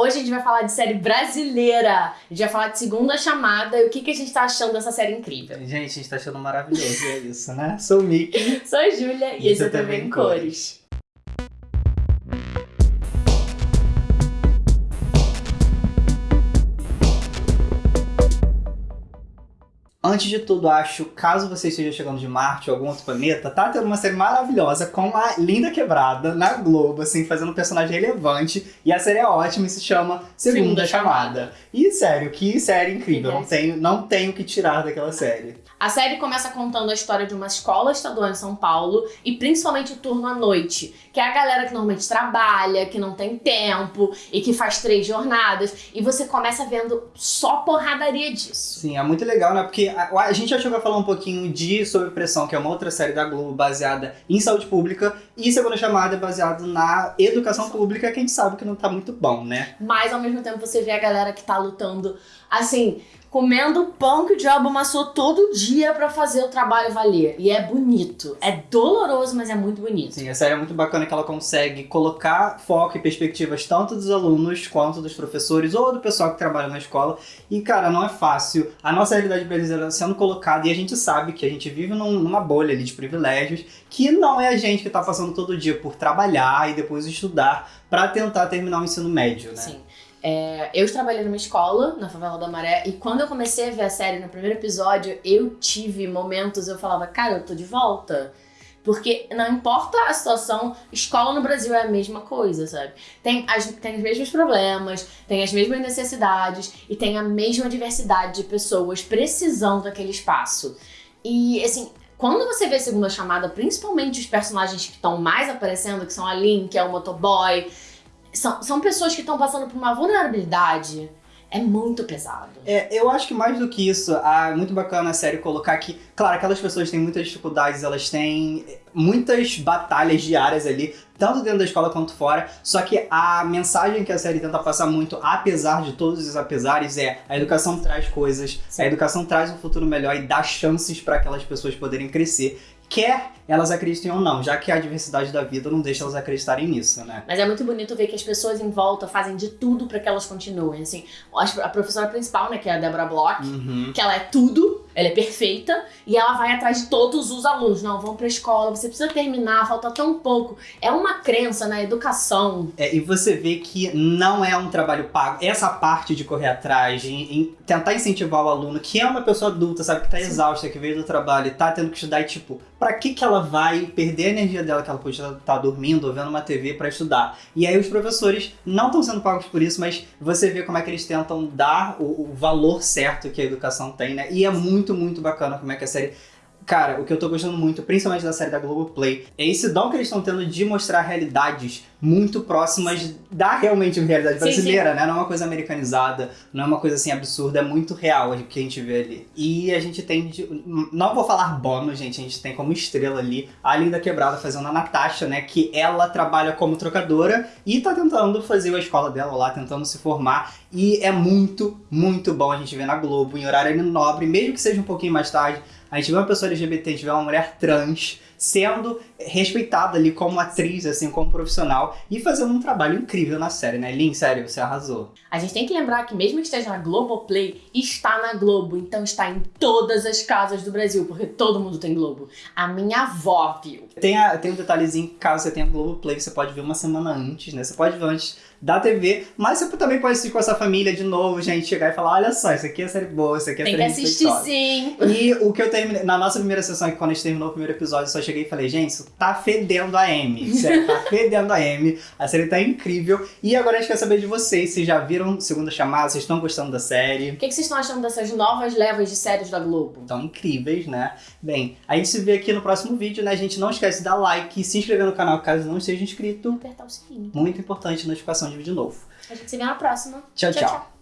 Hoje a gente vai falar de série brasileira. A gente vai falar de segunda chamada e o que, que a gente tá achando dessa série incrível. Gente, a gente tá achando maravilhoso, é isso, né? Sou o Mickey. Sou a Júlia e, e esse é também em cores. Antes de tudo, acho, caso você esteja chegando de Marte ou algum outro planeta, tá tendo uma série maravilhosa com a Linda Quebrada na Globo, assim, fazendo um personagem relevante. E a série é ótima e se chama Segunda, Segunda Chamada. Chamada. E sério, que série incrível. Não tenho, não tenho que tirar daquela série. A série começa contando a história de uma escola estadual em São Paulo e principalmente o turno à noite, que é a galera que normalmente trabalha, que não tem tempo e que faz três jornadas. E você começa vendo só porradaria disso. Sim, é muito legal, né? Porque a, a gente já chegou a falar um pouquinho de Sob Pressão, que é uma outra série da Globo baseada em saúde pública, e Segunda Chamada é baseado na educação pública, que a gente sabe que não tá muito bom, né? Mas ao mesmo tempo você vê a galera que tá lutando, assim, comendo pão que o diabo amassou todo dia para fazer o trabalho valer. E é bonito. É doloroso, mas é muito bonito. Sim, a série é muito bacana que ela consegue colocar foco e perspectivas tanto dos alunos quanto dos professores ou do pessoal que trabalha na escola. E, cara, não é fácil. A nossa realidade brasileira sendo colocada e a gente sabe que a gente vive num, numa bolha ali de privilégios que não é a gente que tá passando todo dia por trabalhar e depois estudar para tentar terminar o ensino médio, né? Sim. É, eu trabalhei numa escola, na Favela da Maré, e quando eu comecei a ver a série no primeiro episódio, eu tive momentos, eu falava, cara, eu tô de volta. Porque não importa a situação, escola no Brasil é a mesma coisa, sabe? Tem, as, tem os mesmos problemas, tem as mesmas necessidades e tem a mesma diversidade de pessoas precisando daquele espaço. E, assim, quando você vê a segunda chamada, principalmente os personagens que estão mais aparecendo, que são a Lin, que é o motoboy, são, são pessoas que estão passando por uma vulnerabilidade. É muito pesado. É, eu acho que mais do que isso, é muito bacana a série colocar que, claro, aquelas pessoas têm muitas dificuldades, elas têm muitas batalhas diárias ali, tanto dentro da escola quanto fora, só que a mensagem que a série tenta passar muito, apesar de todos os apesares, é a educação traz coisas, Sim. a educação traz um futuro melhor e dá chances para aquelas pessoas poderem crescer quer elas acreditem ou não, já que a diversidade da vida não deixa elas acreditarem nisso, né? Mas é muito bonito ver que as pessoas em volta fazem de tudo para que elas continuem, assim. A professora principal, né, que é a Deborah Bloch, uhum. que ela é tudo, ela é perfeita, e ela vai atrás de todos os alunos. Não, vão pra escola, você precisa terminar, falta tão pouco. É uma crença na educação. É, e você vê que não é um trabalho pago. Essa parte de correr atrás, de, em tentar incentivar o aluno, que é uma pessoa adulta, sabe, que tá Sim. exausta, que veio do trabalho e tá tendo que estudar e, tipo, para que que ela vai perder a energia dela que ela pode estar tá dormindo ou vendo uma TV para estudar? E aí os professores não estão sendo pagos por isso, mas você vê como é que eles tentam dar o, o valor certo que a educação tem, né? E é muito, muito bacana como é que a série Cara, o que eu tô gostando muito, principalmente da série da Globoplay, é esse dom que eles estão tendo de mostrar realidades muito próximas da realmente realidade brasileira, sim, sim. né? Não é uma coisa americanizada, não é uma coisa assim absurda, é muito real o que a gente vê ali. E a gente tem, de, não vou falar bônus, gente, a gente tem como estrela ali a Linda Quebrada fazendo a Natasha, né? Que ela trabalha como trocadora e tá tentando fazer a escola dela lá, tentando se formar. E é muito, muito bom a gente ver na Globo, em horário nobre, mesmo que seja um pouquinho mais tarde, a gente vê uma pessoa LGBT, a gente vê uma mulher trans sendo respeitada ali como atriz, assim, como profissional e fazendo um trabalho incrível na série, né? Lin, sério, você arrasou. A gente tem que lembrar que mesmo que esteja na Globoplay, está na Globo, então está em todas as casas do Brasil, porque todo mundo tem Globo. A minha avó viu. Tem, a, tem um detalhezinho, caso você tenha Globoplay, você pode ver uma semana antes, né? Você pode ver antes da TV, mas você também pode assistir com essa família de novo, gente, chegar e falar, olha só, isso aqui é série boa, isso aqui é Tem que assistir sim. E o que eu terminei, na nossa primeira sessão, quando a gente terminou o primeiro episódio, eu só cheguei e falei, gente, isso tá fedendo a M, sério, tá fedendo a M, a série tá incrível. E agora a gente quer saber de vocês, vocês já viram Segunda Chamada, vocês estão gostando da série? O que, que vocês estão achando dessas novas levas de séries da Globo? Estão incríveis, né? Bem, a gente se vê aqui no próximo vídeo, né? Gente não esquece de dar like, se inscrever no canal caso não esteja inscrito. Apertar o sininho. Muito importante, notificação de vídeo novo. A gente se vê na próxima. tchau. tchau. tchau.